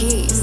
keys.